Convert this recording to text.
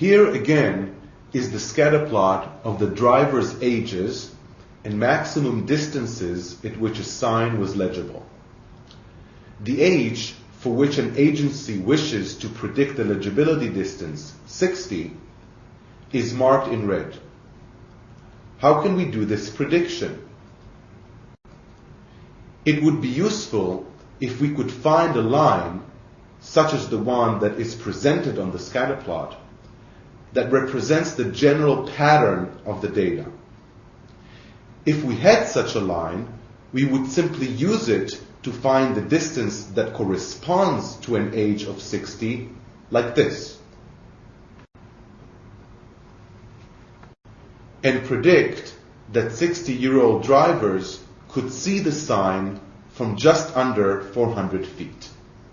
Here again is the scatter plot of the driver's ages and maximum distances at which a sign was legible. The age for which an agency wishes to predict the legibility distance, 60, is marked in red. How can we do this prediction? It would be useful if we could find a line, such as the one that is presented on the scatter plot, that represents the general pattern of the data. If we had such a line, we would simply use it to find the distance that corresponds to an age of 60, like this. And predict that 60 year old drivers could see the sign from just under 400 feet.